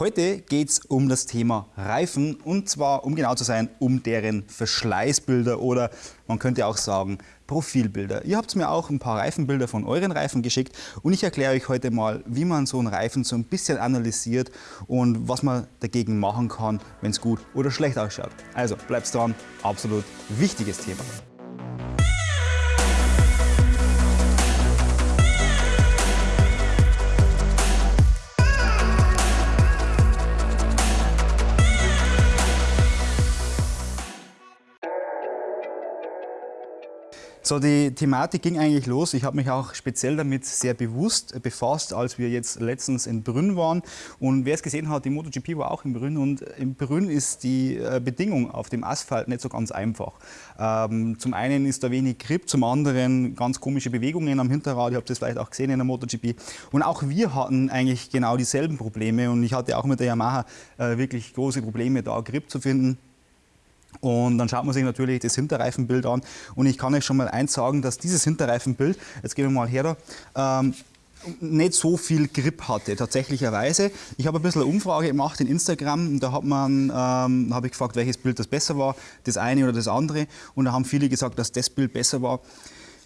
Heute geht es um das Thema Reifen und zwar, um genau zu sein, um deren Verschleißbilder oder man könnte auch sagen Profilbilder. Ihr habt mir auch ein paar Reifenbilder von euren Reifen geschickt und ich erkläre euch heute mal, wie man so einen Reifen so ein bisschen analysiert und was man dagegen machen kann, wenn es gut oder schlecht ausschaut. Also bleibt dran, absolut wichtiges Thema. So, die Thematik ging eigentlich los. Ich habe mich auch speziell damit sehr bewusst befasst, als wir jetzt letztens in Brünn waren. Und wer es gesehen hat, die MotoGP war auch in Brünn. Und in Brünn ist die äh, Bedingung auf dem Asphalt nicht so ganz einfach. Ähm, zum einen ist da wenig Grip, zum anderen ganz komische Bewegungen am Hinterrad. Ihr habt das vielleicht auch gesehen in der MotoGP. Und auch wir hatten eigentlich genau dieselben Probleme. Und ich hatte auch mit der Yamaha äh, wirklich große Probleme, da Grip zu finden. Und dann schaut man sich natürlich das Hinterreifenbild an. Und ich kann euch schon mal eins sagen, dass dieses Hinterreifenbild, jetzt gehen wir mal her da, ähm, nicht so viel Grip hatte, tatsächlicherweise. Ich habe ein bisschen eine Umfrage gemacht in Instagram da hat man, ähm, habe ich gefragt, welches Bild das besser war, das eine oder das andere. Und da haben viele gesagt, dass das Bild besser war.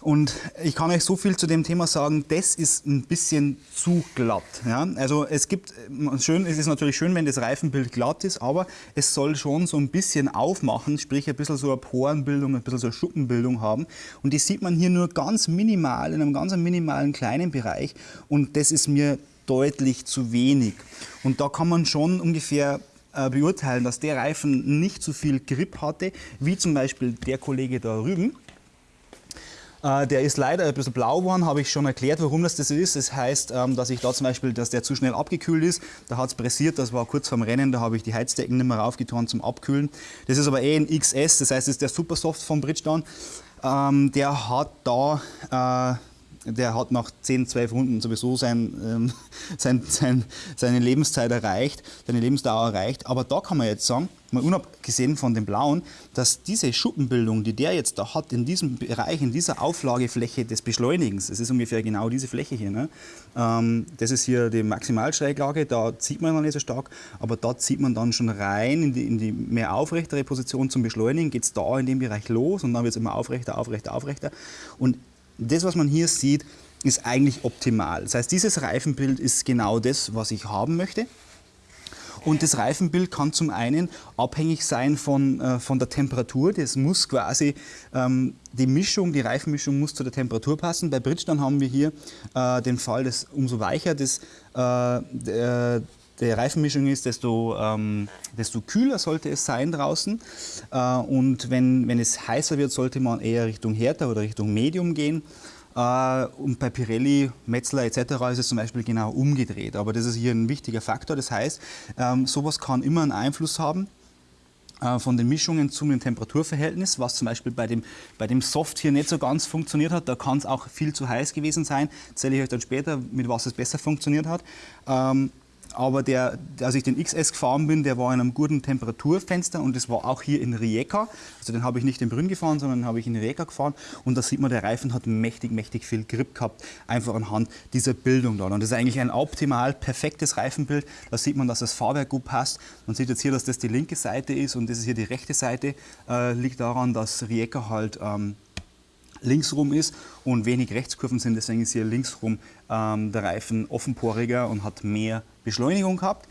Und ich kann euch so viel zu dem Thema sagen, das ist ein bisschen zu glatt. Ja? Also es gibt, schön, es ist natürlich schön, wenn das Reifenbild glatt ist, aber es soll schon so ein bisschen aufmachen, sprich ein bisschen so eine Porenbildung, ein bisschen so eine Schuppenbildung haben. Und die sieht man hier nur ganz minimal, in einem ganz minimalen kleinen Bereich. Und das ist mir deutlich zu wenig. Und da kann man schon ungefähr äh, beurteilen, dass der Reifen nicht so viel Grip hatte, wie zum Beispiel der Kollege da drüben. Äh, der ist leider ein bisschen blau geworden, habe ich schon erklärt, warum das das ist. Das heißt, ähm, dass ich da zum Beispiel, dass der zu schnell abgekühlt ist. Da hat es pressiert, das war kurz vorm Rennen, da habe ich die Heizdecken nicht mehr raufgetan zum Abkühlen. Das ist aber eh ein XS, das heißt, das ist der Supersoft von Bridgestone. Ähm, der hat da äh, der hat nach 10, 12 Runden sowieso sein, ähm, sein, sein, seine Lebenszeit erreicht, seine Lebensdauer erreicht. Aber da kann man jetzt sagen, mal unabgesehen von dem Blauen, dass diese Schuppenbildung, die der jetzt da hat, in diesem Bereich, in dieser Auflagefläche des Beschleunigens, das ist ungefähr genau diese Fläche hier, ne? ähm, das ist hier die Maximalschräglage, da zieht man noch nicht so stark, aber da zieht man dann schon rein in die, in die mehr aufrechtere Position zum Beschleunigen, geht es da in dem Bereich los und dann wird es immer aufrechter, aufrechter, aufrechter. Und das, was man hier sieht, ist eigentlich optimal. Das heißt, dieses Reifenbild ist genau das, was ich haben möchte. Und das Reifenbild kann zum einen abhängig sein von, äh, von der Temperatur. Das muss quasi, ähm, die Mischung, die Reifenmischung muss zu der Temperatur passen. Bei Bridgestone haben wir hier äh, den Fall, dass umso weicher das, äh, der, der Reifenmischung ist, desto, ähm, desto kühler sollte es sein draußen. Äh, und wenn, wenn es heißer wird, sollte man eher Richtung härter oder Richtung Medium gehen. Äh, und bei Pirelli, Metzler etc. ist es zum Beispiel genau umgedreht. Aber das ist hier ein wichtiger Faktor. Das heißt, ähm, sowas kann immer einen Einfluss haben äh, von den Mischungen zum Temperaturverhältnis, was zum Beispiel bei dem, bei dem Soft hier nicht so ganz funktioniert hat. Da kann es auch viel zu heiß gewesen sein. Erzähle ich euch dann später, mit was es besser funktioniert hat. Aber der, als ich den XS gefahren bin, der war in einem guten Temperaturfenster und das war auch hier in Rijeka. Also den habe ich nicht in Brünn gefahren, sondern habe ich in Rijeka gefahren und da sieht man, der Reifen hat mächtig, mächtig viel Grip gehabt, einfach anhand dieser Bildung da. Und das ist eigentlich ein optimal perfektes Reifenbild. Da sieht man, dass das Fahrwerk gut passt. Man sieht jetzt hier, dass das die linke Seite ist und das ist hier die rechte Seite. Äh, liegt daran, dass Rijeka halt ähm, linksrum ist und wenig Rechtskurven sind. Deswegen ist hier linksrum ähm, der Reifen offenporiger und hat mehr Beschleunigung gehabt.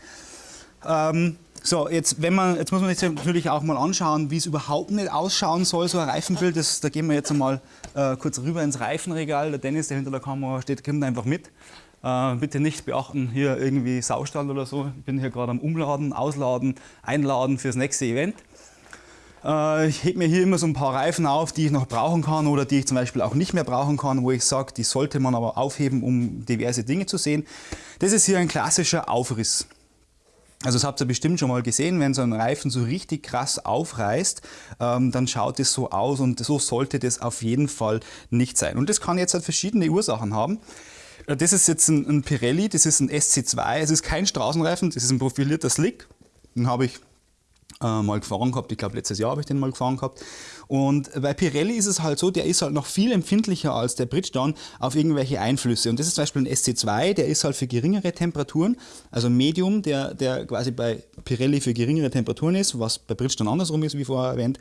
Ähm, so, jetzt, wenn man, jetzt muss man jetzt natürlich auch mal anschauen, wie es überhaupt nicht ausschauen soll, so ein Reifenbild. Das, da gehen wir jetzt einmal äh, kurz rüber ins Reifenregal. Der Dennis, der hinter der Kamera steht, kommt einfach mit. Äh, bitte nicht beachten, hier irgendwie Saustall oder so. Ich bin hier gerade am Umladen, Ausladen, Einladen fürs nächste Event. Äh, ich hebe mir hier immer so ein paar Reifen auf, die ich noch brauchen kann oder die ich zum Beispiel auch nicht mehr brauchen kann, wo ich sage, die sollte man aber aufheben, um diverse Dinge zu sehen. Das ist hier ein klassischer Aufriss. Also das habt ihr bestimmt schon mal gesehen, wenn so ein Reifen so richtig krass aufreißt, ähm, dann schaut es so aus und so sollte das auf jeden Fall nicht sein. Und das kann jetzt halt verschiedene Ursachen haben. Äh, das ist jetzt ein, Pirelli, das ist ein SC2, es ist kein Straßenreifen, das ist ein profilierter Slick. Den habe ich äh, mal gefahren gehabt. Ich glaube, letztes Jahr habe ich den mal gefahren gehabt. Und bei Pirelli ist es halt so, der ist halt noch viel empfindlicher als der Bridgestone auf irgendwelche Einflüsse. Und das ist zum Beispiel ein SC2, der ist halt für geringere Temperaturen, also Medium, der, der quasi bei Pirelli für geringere Temperaturen ist, was bei Bridgestone andersrum ist, wie vorher erwähnt.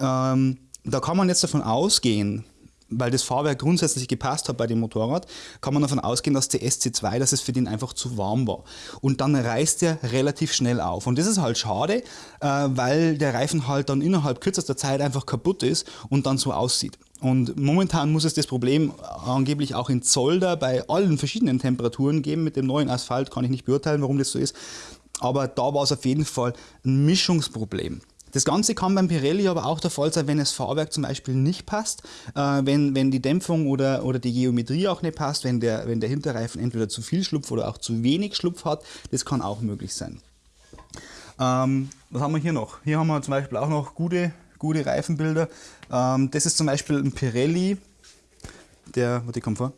Ähm, da kann man jetzt davon ausgehen, weil das Fahrwerk grundsätzlich gepasst hat bei dem Motorrad, kann man davon ausgehen, dass der SC2, dass es für den einfach zu warm war. Und dann reißt er relativ schnell auf. Und das ist halt schade, äh, weil der Reifen halt dann innerhalb kürzester Zeit einfach kaputt ist und dann so aussieht. Und momentan muss es das Problem angeblich auch in Zolder bei allen verschiedenen Temperaturen geben. Mit dem neuen Asphalt kann ich nicht beurteilen, warum das so ist. Aber da war es auf jeden Fall ein Mischungsproblem. Das Ganze kann beim Pirelli aber auch der Fall sein, wenn das Fahrwerk zum Beispiel nicht passt, äh, wenn, wenn die Dämpfung oder, oder die Geometrie auch nicht passt, wenn der, wenn der Hinterreifen entweder zu viel Schlupf oder auch zu wenig Schlupf hat. Das kann auch möglich sein. Ähm, was haben wir hier noch? Hier haben wir zum Beispiel auch noch gute, gute Reifenbilder. Ähm, das ist zum Beispiel ein Pirelli, der, warte, ich komme vor.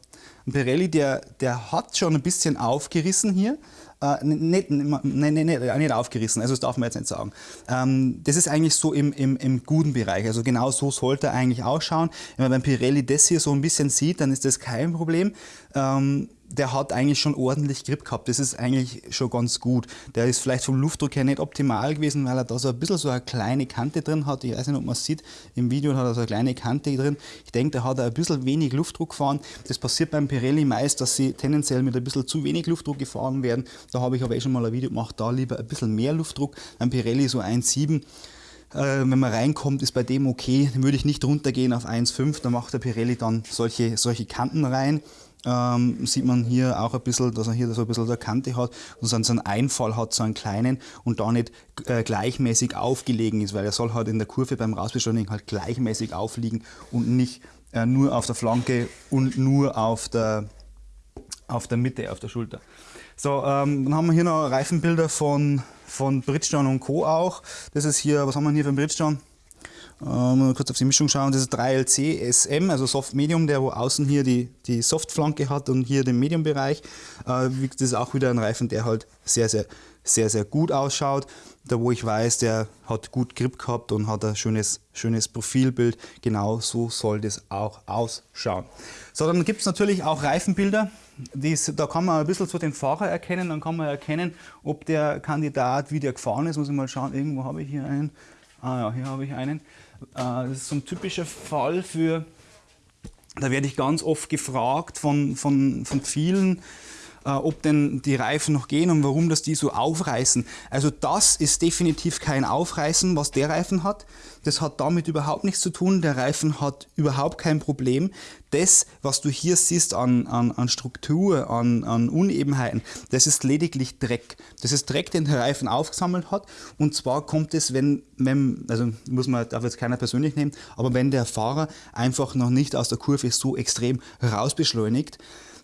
Ein Pirelli, der, der hat schon ein bisschen aufgerissen hier. Äh, nicht, nicht, nicht, nicht, aufgerissen, also das darf man jetzt nicht sagen. Ähm, das ist eigentlich so im, im, im guten Bereich, also genau so sollte er eigentlich ausschauen. Wenn man beim Pirelli das hier so ein bisschen sieht, dann ist das kein Problem. Ähm, der hat eigentlich schon ordentlich Grip gehabt. Das ist eigentlich schon ganz gut. Der ist vielleicht vom Luftdruck her nicht optimal gewesen, weil er da so ein bisschen so eine kleine Kante drin hat. Ich weiß nicht, ob man es sieht. Im Video hat er so eine kleine Kante drin. Ich denke, da hat er ein bisschen wenig Luftdruck gefahren. Das passiert beim Pirelli meist, dass sie tendenziell mit ein bisschen zu wenig Luftdruck gefahren werden. Da habe ich aber eh schon mal ein Video gemacht, da lieber ein bisschen mehr Luftdruck. Beim Pirelli so 1,7. Äh, wenn man reinkommt, ist bei dem okay. Dann würde ich nicht runtergehen auf 1,5. Da macht der Pirelli dann solche, solche Kanten rein ähm, sieht man hier auch ein bisschen, dass er hier so ein bisschen eine Kante hat und so einen Einfall hat, so einen kleinen und da nicht äh, gleichmäßig aufgelegen ist, weil er soll halt in der Kurve beim Rausbeschleunigen halt gleichmäßig aufliegen und nicht äh, nur auf der Flanke und nur auf der, auf der Mitte, auf der Schulter. So, ähm, dann haben wir hier noch Reifenbilder von, von Bridgestone und Co. auch. Das ist hier, was haben wir hier für ein Bridgestone? Ähm, kurz auf die Mischung schauen, das ist 3LC SM, also Soft Medium, der wo außen hier die, die Softflanke hat und hier den Medium-Bereich. Äh, das ist auch wieder ein Reifen, der halt sehr, sehr, sehr, sehr gut ausschaut. Da wo ich weiß, der hat gut Grip gehabt und hat ein schönes, schönes Profilbild. Genau so soll das auch ausschauen. So, dann gibt es natürlich auch Reifenbilder. Dies, da kann man ein bisschen so den Fahrer erkennen, dann kann man erkennen, ob der Kandidat wie der gefahren ist. Muss ich mal schauen, irgendwo habe ich hier einen. Ah ja, hier habe ich einen. Äh, das ist so ein typischer Fall für, da werde ich ganz oft gefragt von, von, von vielen, äh, ob denn die Reifen noch gehen und warum das die so aufreißen. Also das ist definitiv kein Aufreißen, was der Reifen hat. Das hat damit überhaupt nichts zu tun. Der Reifen hat überhaupt kein Problem. Das, was du hier siehst an, an, an Struktur, an, an Unebenheiten, das ist lediglich Dreck. Das ist Dreck, den der Reifen aufgesammelt hat. Und zwar kommt es, wenn, wenn also muss man, darf jetzt keiner persönlich nehmen, aber wenn der Fahrer einfach noch nicht aus der Kurve so extrem rausbeschleunigt,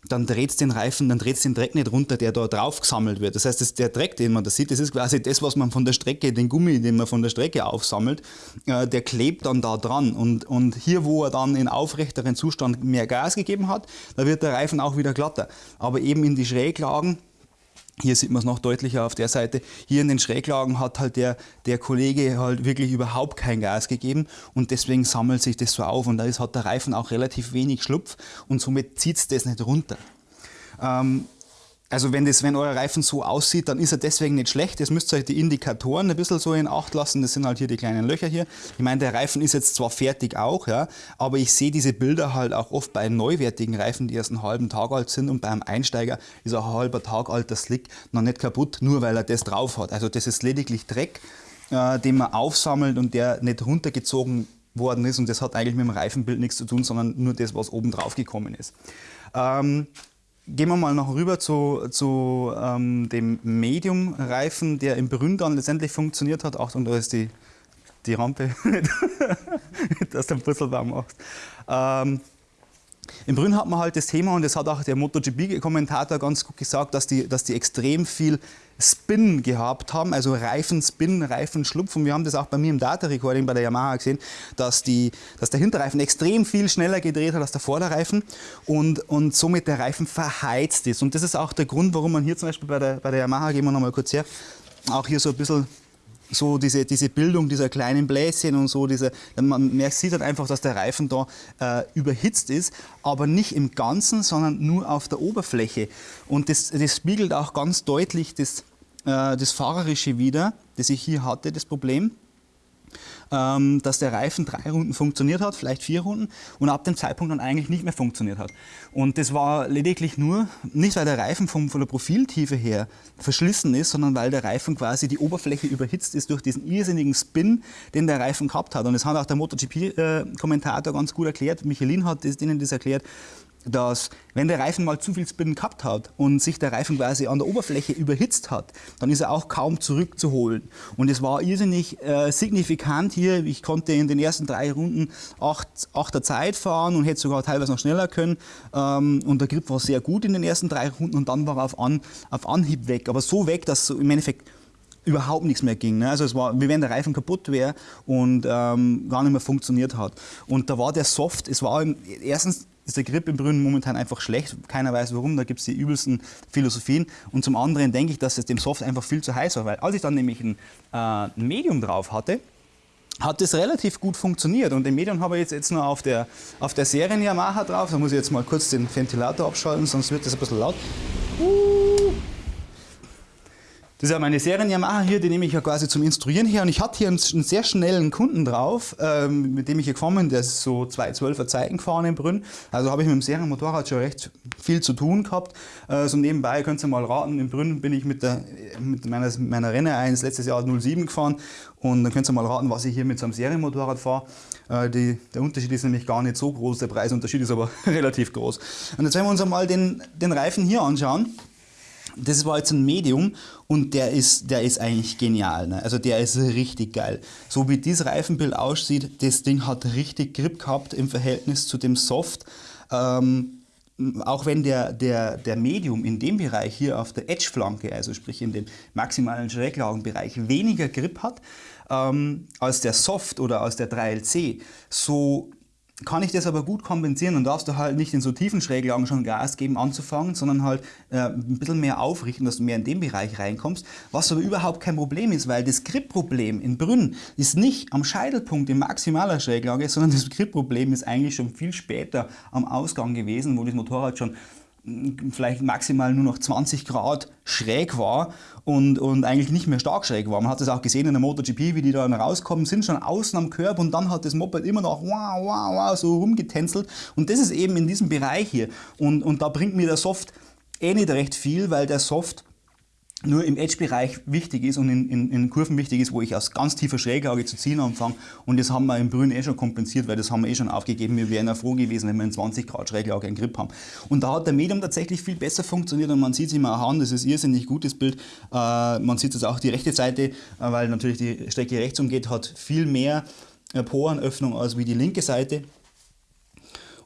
dann dreht es den Reifen, dann dreht es den Dreck nicht runter, der da drauf gesammelt wird. Das heißt, das, der Dreck, den man da sieht, das ist quasi das, was man von der Strecke, den Gummi, den man von der Strecke aufsammelt, äh, der klebt dann da dran. Und, und hier, wo er dann in aufrechteren Zustand mehr Gas gegeben hat, da wird der Reifen auch wieder glatter. Aber eben in die Schräglagen, hier sieht man es noch deutlicher auf der Seite. Hier in den Schräglagen hat halt der, der Kollege halt wirklich überhaupt kein Gas gegeben und deswegen sammelt sich das so auf und da ist, hat der Reifen auch relativ wenig Schlupf und somit zieht es das nicht runter. Ähm, also wenn, das, wenn euer Reifen so aussieht, dann ist er deswegen nicht schlecht. Jetzt müsst ihr euch die Indikatoren ein bisschen so in Acht lassen. Das sind halt hier die kleinen Löcher hier. Ich meine, der Reifen ist jetzt zwar fertig auch, ja, aber ich sehe diese Bilder halt auch oft bei neuwertigen Reifen, die erst einen halben Tag alt sind und beim Einsteiger ist ein halber Tag alter Slick noch nicht kaputt, nur weil er das drauf hat. Also das ist lediglich Dreck, äh, den man aufsammelt und der nicht runtergezogen worden ist und das hat eigentlich mit dem Reifenbild nichts zu tun, sondern nur das, was oben drauf gekommen ist. Ähm, Gehen wir mal noch rüber zu, zu ähm, dem Medium-Reifen, der im Brünn dann letztendlich funktioniert hat. Achtung, da ist die, die Rampe, dass du einen Purzelbaum machst. Ähm, Im Brünn hat man halt das Thema, und das hat auch der MotoGP-Kommentator ganz gut gesagt, dass die, dass die extrem viel Spin gehabt haben, also Reifenspin, Reifenschlupf. Und wir haben das auch bei mir im Data Recording bei der Yamaha gesehen, dass, die, dass der Hinterreifen extrem viel schneller gedreht hat als der Vorderreifen und, und somit der Reifen verheizt ist. Und das ist auch der Grund, warum man hier zum Beispiel bei der, bei der Yamaha, gehen wir nochmal kurz her, auch hier so ein bisschen so diese, diese Bildung dieser kleinen Bläschen und so, diese, man merkt, sieht dann einfach, dass der Reifen da äh, überhitzt ist, aber nicht im Ganzen, sondern nur auf der Oberfläche. Und das, das spiegelt auch ganz deutlich das, äh, das Fahrerische wieder, das ich hier hatte, das Problem ähm, dass der Reifen drei Runden funktioniert hat, vielleicht vier Runden und ab dem Zeitpunkt dann eigentlich nicht mehr funktioniert hat. Und das war lediglich nur, nicht weil der Reifen vom, von der Profiltiefe her verschlissen ist, sondern weil der Reifen quasi die Oberfläche überhitzt ist durch diesen irrsinnigen Spin, den der Reifen gehabt hat. Und das hat auch der MotoGP-Kommentator ganz gut erklärt, Michelin hat das, denen das erklärt, dass wenn der Reifen mal zu viel Spin gehabt hat und sich der Reifen quasi an der Oberfläche überhitzt hat, dann ist er auch kaum zurückzuholen. Und es war irrsinnig äh, signifikant hier. Ich konnte in den ersten drei Runden acht, achter Zeit fahren und hätte sogar teilweise noch schneller können. Ähm, und der Grip war sehr gut in den ersten drei Runden und dann war er auf, An, auf Anhieb weg. Aber so weg, dass so im Endeffekt überhaupt nichts mehr ging. Ne? Also es war, wie wenn der Reifen kaputt wäre und ähm, gar nicht mehr funktioniert hat. Und da war der Soft, es war erstens ist der Grip im Brünnen momentan einfach schlecht. Keiner weiß warum, da gibt es die übelsten Philosophien. Und zum anderen denke ich, dass es dem Soft einfach viel zu heiß war, weil als ich dann nämlich ein, äh, Medium drauf hatte, hat das relativ gut funktioniert. Und den Medium habe ich jetzt, jetzt nur auf der, auf der Serien Yamaha drauf. Da muss ich jetzt mal kurz den Ventilator abschalten, sonst wird das ein bisschen laut. Das ist ja meine Serien-Yamaha hier, die nehme ich ja quasi zum Instruieren her. Und ich hatte hier einen, sehr schnellen Kunden drauf, ähm, mit dem ich hier gefahren bin. Der ist so 212er Zeiten gefahren in Brünn. Also habe ich mit dem Serienmotorrad schon recht viel zu tun gehabt. Äh, so nebenbei könnt ihr mal raten, in Brünn bin ich mit, der, mit meiner, meiner Renne 1 letztes Jahr 07 gefahren. Und dann könnt ihr mal raten, was ich hier mit so einem Serienmotorrad fahre. Äh, der Unterschied ist nämlich gar nicht so groß, der Preisunterschied ist aber relativ groß. Und jetzt werden wir uns einmal den, den Reifen hier anschauen. Das war jetzt ein Medium und der ist, der ist eigentlich genial. Ne? Also der ist richtig geil. So wie dieses Reifenbild aussieht, das Ding hat richtig Grip gehabt im Verhältnis zu dem Soft. Ähm, auch wenn der, der, der Medium in dem Bereich hier auf der Edge-Flanke, also sprich in dem maximalen Schräglagenbereich, weniger Grip hat ähm, als der Soft oder als der 3LC, so kann ich das aber gut kompensieren und darfst du halt nicht in so tiefen Schräglagen schon Gas geben anzufangen, sondern halt äh, ein bisschen mehr aufrichten, dass du mehr in den Bereich reinkommst, was aber überhaupt kein Problem ist, weil das Grip-Problem in Brünn ist nicht am Scheitelpunkt in maximaler Schräglage, sondern das Grip-Problem ist eigentlich schon viel später am Ausgang gewesen, wo das Motorrad schon vielleicht maximal nur noch 20 Grad schräg war und, und eigentlich nicht mehr stark schräg war. Man hat das auch gesehen in der MotoGP, wie die da rauskommen, sind schon außen am Körper und dann hat das Moped immer noch wow, wow, wow, so rumgetänzelt. Und das ist eben in diesem Bereich hier. Und, und da bringt mir der Soft eh nicht recht viel, weil der Soft nur im Edge-Bereich wichtig ist und in, in, in, Kurven wichtig ist, wo ich aus ganz tiefer Schräglage zu ziehen anfange. Und das haben wir im Brünn eh schon kompensiert, weil das haben wir eh schon aufgegeben. Wir wären ja froh gewesen, wenn wir in 20 Grad Schräglage einen Grip haben. Und da hat der Medium tatsächlich viel besser funktioniert und man sieht es immer an, das ist irrsinnig gutes Bild. Äh, man sieht es auch die rechte Seite, äh, weil natürlich die Strecke rechts umgeht, hat viel mehr äh, Porenöffnung als wie die linke Seite.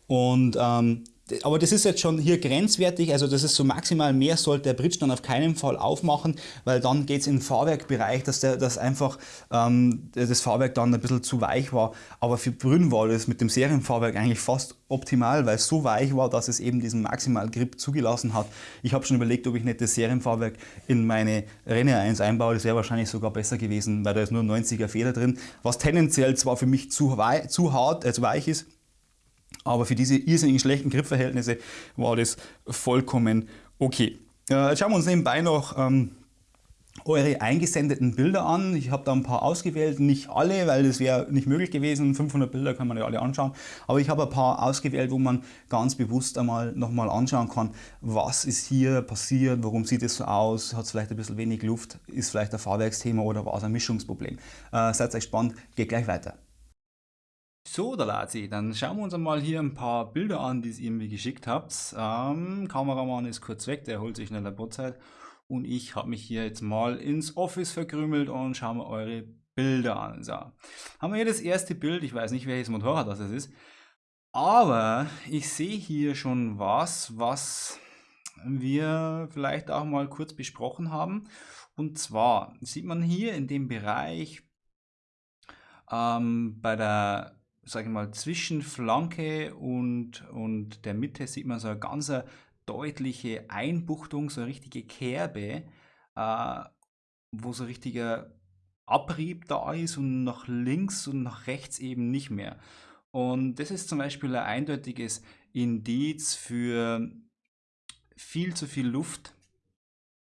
Und ähm, aber das ist jetzt schon hier grenzwertig, also das ist so maximal mehr sollte der Bridge dann auf keinen Fall aufmachen, weil dann geht es in den Fahrwerkbereich, dass, der, dass einfach ähm, das Fahrwerk dann ein bisschen zu weich war. Aber für Brünn war das mit dem Serienfahrwerk eigentlich fast optimal, weil es so weich war, dass es eben diesen Maximal Grip zugelassen hat. Ich habe schon überlegt, ob ich nicht das Serienfahrwerk in meine Renne 1 einbaue, das wäre wahrscheinlich sogar besser gewesen, weil da ist nur 90er Feder drin, was tendenziell zwar für mich zu, zu hart, äh, zu weich ist, aber für diese irrsinnig schlechten Gripverhältnisse war das vollkommen okay. Äh, jetzt schauen wir uns nebenbei noch ähm, eure eingesendeten Bilder an. Ich habe da ein paar ausgewählt, nicht alle, weil das wäre nicht möglich gewesen. 500 Bilder kann man ja alle anschauen. Aber ich habe ein paar ausgewählt, wo man ganz bewusst einmal nochmal anschauen kann, was ist hier passiert, warum sieht es so aus, hat es vielleicht ein bisschen wenig Luft, ist vielleicht ein Fahrwerksthema oder war es ein Mischungsproblem. Äh, seid euch spannend, geht gleich weiter. So, da Lazi, dann schauen wir uns einmal hier ein paar Bilder an, die ihr mir geschickt habt. Ähm, Kameramann ist kurz weg, der holt sich eine Laborzeit. Und ich habe mich hier jetzt mal ins Office verkrümelt und schauen wir eure Bilder an. So, haben wir hier das erste Bild, ich weiß nicht welches Motorrad das ist, aber ich sehe hier schon was, was wir vielleicht auch mal kurz besprochen haben. Und zwar sieht man hier in dem Bereich ähm, bei der sage ich mal, zwischen Flanke und, und der Mitte sieht man so eine ganz deutliche Einbuchtung, so eine richtige Kerbe, äh, wo so ein richtiger Abrieb da ist und nach links und nach rechts eben nicht mehr. Und das ist zum Beispiel ein eindeutiges Indiz für viel zu viel Luft,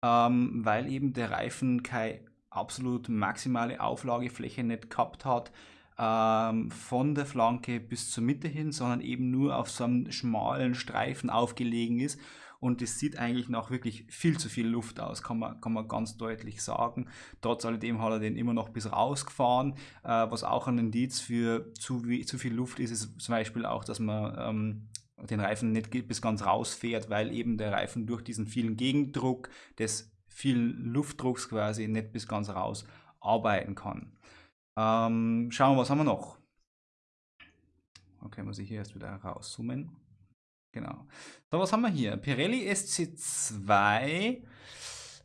ähm, weil eben der Reifen keine absolut maximale Auflagefläche nicht gehabt hat ähm, von der Flanke bis zur Mitte hin, sondern eben nur auf so einem schmalen Streifen aufgelegen ist. Und es sieht eigentlich nach wirklich viel zu viel Luft aus, kann man, kann man ganz deutlich sagen. Trotz alledem hat er den immer noch bis rausgefahren, äh, was auch ein Indiz für zu, zu viel Luft ist, ist zum Beispiel auch, dass man ähm, den Reifen nicht bis ganz rausfährt, weil eben der Reifen durch diesen vielen Gegendruck des vielen Luftdrucks quasi nicht bis ganz raus arbeiten kann. Ähm, schauen wir, was haben wir noch? Okay, muss ich hier erst wieder rauszoomen. Genau. So, was haben wir hier? Pirelli SC2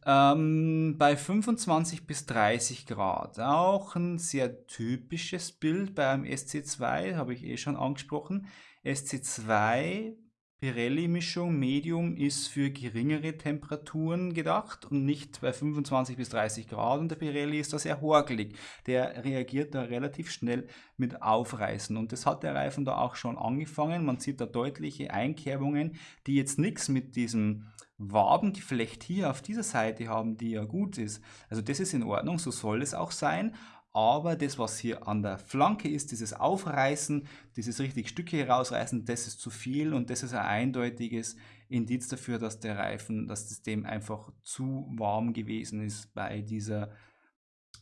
ähm, bei 25 bis 30 Grad. Auch ein sehr typisches Bild beim SC2, habe ich eh schon angesprochen. SC2 Pirelli-Mischung Medium ist für geringere Temperaturen gedacht und nicht bei 25 bis 30 Grad und der Pirelli ist da sehr horgelig. Der reagiert da relativ schnell mit Aufreißen und das hat der Reifen da auch schon angefangen. Man sieht da deutliche Einkerbungen, die jetzt nichts mit diesem Wabengeflecht hier auf dieser Seite haben, die ja gut ist. Also das ist in Ordnung, so soll es auch sein, aber das, was hier an der Flanke ist, dieses Aufreißen, dieses richtig Stücke herausreißen, das ist zu viel und das ist ein eindeutiges Indiz dafür, dass der Reifen, dass das dem einfach zu warm gewesen ist bei dieser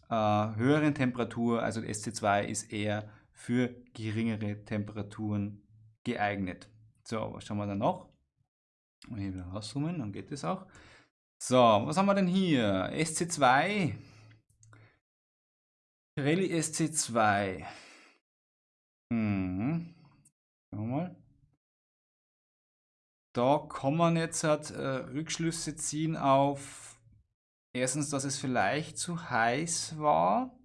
äh, höheren Temperatur. Also SC2 ist eher für geringere Temperaturen geeignet. So, was schauen wir dann noch? Hier wieder rauszoomen, dann geht es auch. So, was haben wir denn hier? SC2 Pirelli SC2. Hm. Mal. Da kann man jetzt halt, äh, Rückschlüsse ziehen auf erstens, dass es vielleicht zu heiß war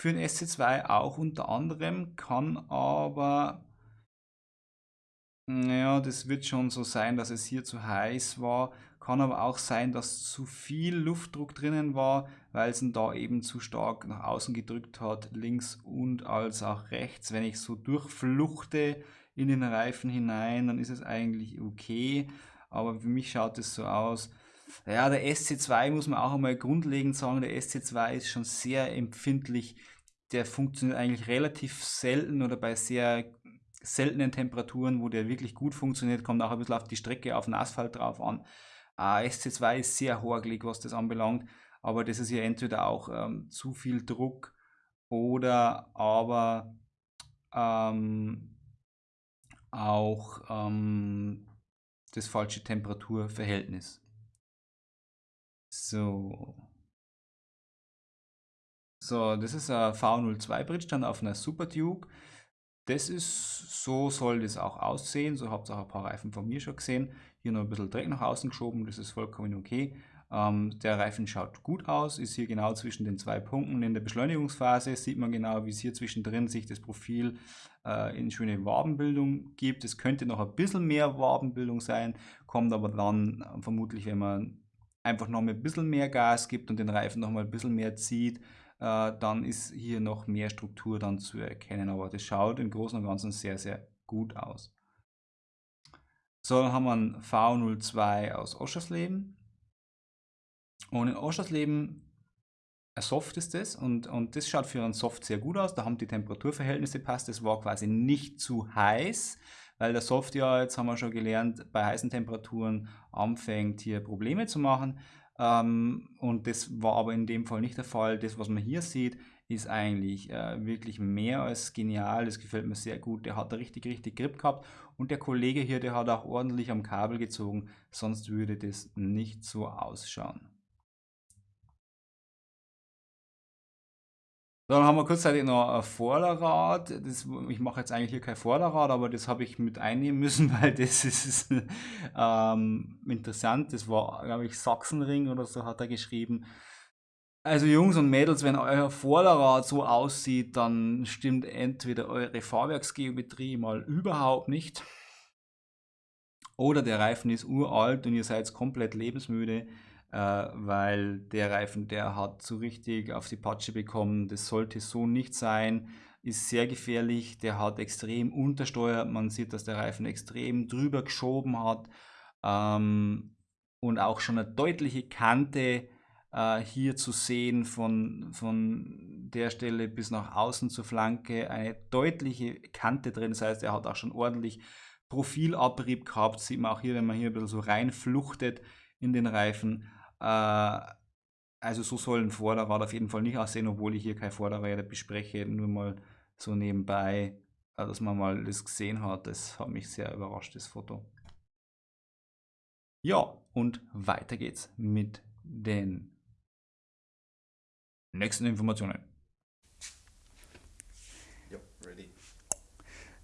für den SC2 auch unter anderem, kann aber ja, das wird schon so sein, dass es hier zu heiß war. Kann aber auch sein, dass zu viel Luftdruck drinnen war, weil es ihn da eben zu stark nach außen gedrückt hat, links und als auch rechts. Wenn ich so durchfluchte in den Reifen hinein, dann ist es eigentlich okay. Aber für mich schaut es so aus. Ja, der SC2 muss man auch einmal grundlegend sagen, der SC2 ist schon sehr empfindlich. Der funktioniert eigentlich relativ selten oder bei sehr seltenen Temperaturen, wo der wirklich gut funktioniert, kommt auch ein bisschen auf die Strecke, auf den Asphalt drauf an. Äh, SC2 ist sehr horgelig, was das anbelangt, aber das ist ja entweder auch ähm, zu viel Druck oder aber ähm, auch ähm, das falsche Temperaturverhältnis. So. So, das ist ein V02 Bridge dann auf einer Super Duke. Das ist, so soll das auch aussehen. So habt ihr auch ein paar Reifen von mir schon gesehen. Hier noch ein bisschen Dreck nach außen geschoben, das ist vollkommen okay. Ähm, der Reifen schaut gut aus, ist hier genau zwischen den zwei Punkten. In der Beschleunigungsphase sieht man genau, wie es hier zwischendrin sich das Profil äh, in schöne Wabenbildung gibt. Es könnte noch ein bisschen mehr Wabenbildung sein, kommt aber dann äh, vermutlich, wenn man einfach noch ein bisschen mehr Gas gibt und den Reifen noch mal ein bisschen mehr zieht, äh, dann ist hier noch mehr Struktur dann zu erkennen. Aber das schaut im Großen und Ganzen sehr, sehr gut aus. So, dann haben wir ein V02 aus Oschersleben. Und in Oschersleben ein Soft ist das und, und das schaut für einen Soft sehr gut aus. Da haben die Temperaturverhältnisse passt. Es war quasi nicht zu heiß, weil der Soft ja, jetzt haben wir schon gelernt, bei heißen Temperaturen anfängt hier Probleme zu machen. Ähm, und das war aber in dem Fall nicht der Fall. Das, was man hier sieht, ist eigentlich äh, wirklich mehr als genial. Das gefällt mir sehr gut. Der hat da richtig, richtig Grip gehabt. Und der Kollege hier, der hat auch ordentlich am Kabel gezogen. Sonst würde das nicht so ausschauen. Dann haben wir kurzzeitig noch ein Vorderrad. Das, ich mache jetzt eigentlich hier kein Vorderrad, aber das habe ich mit einnehmen müssen, weil das ist ähm, interessant. Das war, glaube ich, Sachsenring oder so hat er geschrieben. Also Jungs und Mädels, wenn euer Vorderrad so aussieht, dann stimmt entweder eure Fahrwerksgeometrie mal überhaupt nicht oder der Reifen ist uralt und ihr seid komplett lebensmüde äh, weil der Reifen, der hat so richtig auf die Patsche bekommen, das sollte so nicht sein, ist sehr gefährlich, der hat extrem untersteuert, man sieht, dass der Reifen extrem drüber geschoben hat ähm, und auch schon eine deutliche Kante äh, hier zu sehen von, von der Stelle bis nach außen zur Flanke, eine deutliche Kante drin, das heißt, er hat auch schon ordentlich Profilabrieb gehabt, sieht man auch hier, wenn man hier ein bisschen so reinfluchtet in den Reifen. Äh, also so soll ein Vorderrad auf jeden Fall nicht aussehen, obwohl ich hier kein Vorderräder bespreche, nur mal so nebenbei, äh, dass man mal das gesehen hat. Das hat mich sehr überrascht, das Foto. Ja, und weiter geht's mit den nächsten Informationen.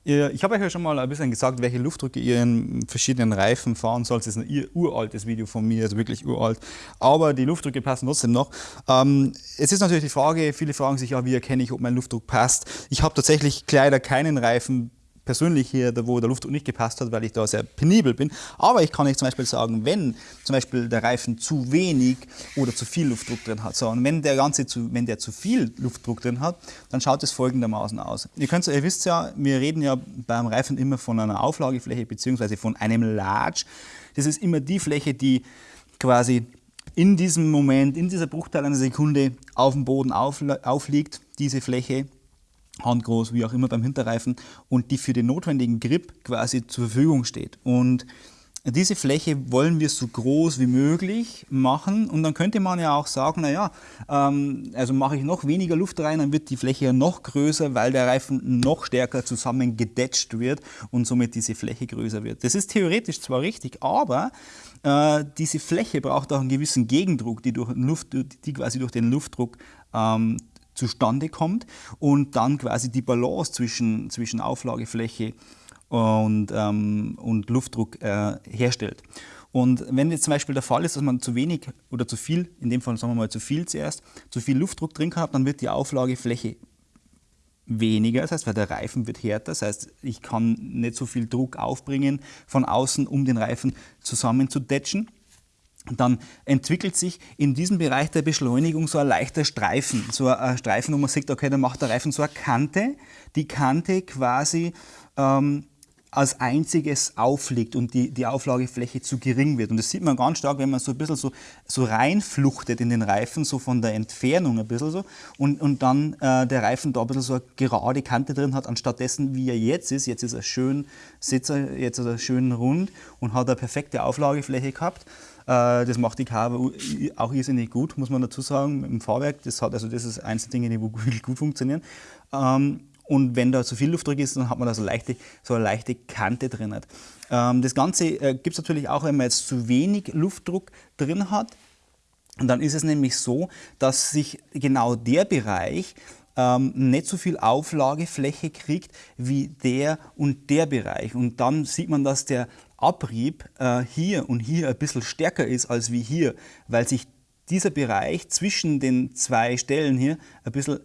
Ich habe euch ja schon mal ein bisschen gesagt, welche Luftdrücke ihr in verschiedenen Reifen fahren sollt. Das ist ein uraltes Video von mir, also wirklich uralt. Aber die Luftdrücke passen trotzdem noch. Ähm, es ist natürlich die Frage, viele fragen sich ja, wie erkenne ich, ob mein Luftdruck passt. Ich habe tatsächlich leider keinen Reifen persönlich hier, wo der Luftdruck nicht gepasst hat, weil ich da sehr penibel bin. Aber ich kann euch zum Beispiel sagen, wenn zum Beispiel der Reifen zu wenig oder zu viel Luftdruck drin hat, so, und wenn der Ganze zu, wenn der zu viel Luftdruck drin hat, dann schaut es folgendermaßen aus. Ihr, könnt, ihr wisst ja, wir reden ja beim Reifen immer von einer Auflagefläche bzw. von einem Large. Das ist immer die Fläche, die quasi in diesem Moment, in dieser Bruchteil einer Sekunde auf dem Boden aufliegt, diese Fläche handgroß, wie auch immer beim Hinterreifen und die für den notwendigen Grip quasi zur Verfügung steht. Und diese Fläche wollen wir so groß wie möglich machen und dann könnte man ja auch sagen, naja, ähm, also mache ich noch weniger Luft rein, dann wird die Fläche ja noch größer, weil der Reifen noch stärker zusammengedetscht wird und somit diese Fläche größer wird. Das ist theoretisch zwar richtig, aber äh, diese Fläche braucht auch einen gewissen Gegendruck, die, durch Luft, die quasi durch den Luftdruck ähm, zustande kommt und dann quasi die Balance zwischen, zwischen Auflagefläche und, ähm, und Luftdruck äh, herstellt. Und wenn jetzt zum Beispiel der Fall ist, dass man zu wenig oder zu viel, in dem Fall sagen wir mal zu viel zuerst, zu viel Luftdruck drin hat, dann wird die Auflagefläche weniger, das heißt, weil der Reifen wird härter, das heißt, ich kann nicht so viel Druck aufbringen von außen, um den Reifen zusammenzudetschen dann entwickelt sich in diesem Bereich der Beschleunigung so ein leichter Streifen. So ein Streifen, wo man sieht, okay, dann macht der Reifen so eine Kante, die Kante quasi ähm, als einziges aufliegt und die, die Auflagefläche zu gering wird. Und das sieht man ganz stark, wenn man so ein bisschen so, so reinfluchtet in den Reifen, so von der Entfernung ein bisschen so, und, und dann äh, der Reifen da ein bisschen so eine gerade Kante drin hat, anstatt dessen, wie er jetzt ist. Jetzt ist er schön Sitzer, jetzt ist er schön rund und hat eine perfekte Auflagefläche gehabt. Äh, das macht die Carver auch irrsinnig gut, muss man dazu sagen, im Fahrwerk. Das, hat, also das ist eins der Dinge, die gut funktionieren. Ähm, und wenn da zu viel Luftdruck ist, dann hat man da so, leichte, so eine leichte Kante drin. Ähm, das Ganze äh, gibt es natürlich auch, wenn man jetzt zu wenig Luftdruck drin hat. Und dann ist es nämlich so, dass sich genau der Bereich ähm, nicht so viel Auflagefläche kriegt wie der und der Bereich. Und dann sieht man, dass der Abrieb äh, hier und hier ein bisschen stärker ist als wie hier, weil sich dieser Bereich zwischen den zwei Stellen hier ein bisschen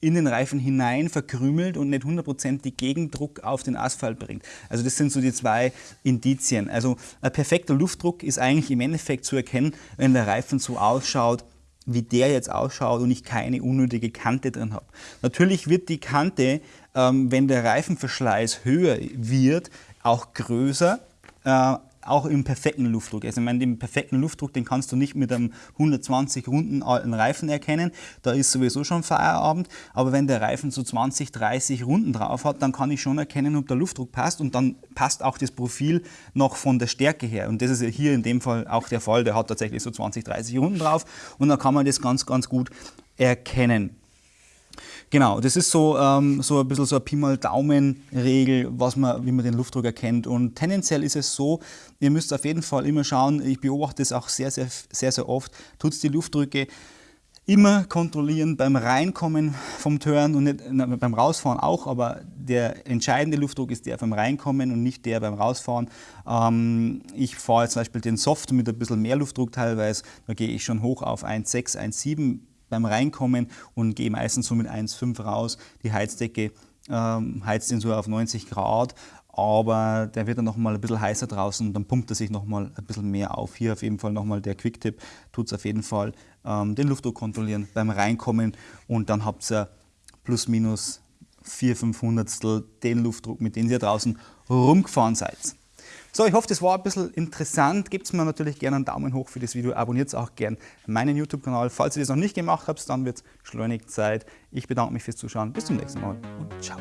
in den Reifen hinein verkrümelt und nicht hundertprozentig Gegendruck auf den Asphalt bringt. Also das sind so die zwei Indizien. Also ein perfekter Luftdruck ist eigentlich im Endeffekt zu erkennen, wenn der Reifen so ausschaut, wie der jetzt ausschaut und ich keine unnötige Kante drin habe. Natürlich wird die Kante, ähm, wenn der Reifenverschleiß höher wird, auch größer, äh, auch im perfekten Luftdruck. Also ich meine, den perfekten Luftdruck, den kannst du nicht mit einem 120 Runden alten Reifen erkennen. Da ist sowieso schon Feierabend. Aber wenn der Reifen so 20, 30 Runden drauf hat, dann kann ich schon erkennen, ob der Luftdruck passt und dann passt auch das Profil noch von der Stärke her. Und das ist ja hier in dem Fall auch der Fall. Der hat tatsächlich so 20, 30 Runden drauf und dann kann man das ganz, ganz gut erkennen. Genau, das ist so, ähm, so ein bisschen so eine Pi mal Daumen-Regel, man, wie man den Luftdruck erkennt. Und tendenziell ist es so, ihr müsst auf jeden Fall immer schauen, ich beobachte es auch sehr, sehr, sehr, sehr oft, tut die Luftdrücke immer kontrollieren beim Reinkommen vom Turn und nicht, na, beim Rausfahren auch, aber der entscheidende Luftdruck ist der beim Reinkommen und nicht der beim Rausfahren. Ähm, ich fahre jetzt zum Beispiel den Soft mit ein bisschen mehr Luftdruck teilweise, da gehe ich schon hoch auf 1,6, 1,7 beim Reinkommen und gehe meistens so mit 1,5 raus. Die Heizdecke ähm, heizt ihn so auf 90 Grad. aber der wird dann noch mal ein bisschen heißer draußen und dann pumpt er sich noch mal ein bisschen mehr auf. Hier auf jeden Fall noch mal der Quick-Tipp, tut es auf jeden Fall ähm, den Luftdruck kontrollieren beim Reinkommen und dann habt ihr plus minus 4 5 Hundertstel den Luftdruck, mit dem ihr draußen rumgefahren seid. So, ich hoffe, das war ein bisschen interessant. Gebt mir natürlich gerne einen Daumen hoch für das Video. Abonniert auch gerne meinen YouTube-Kanal. Falls ihr das noch nicht gemacht habt, dann wird es schleunig Zeit. Ich bedanke mich fürs Zuschauen. Bis zum nächsten Mal und ciao.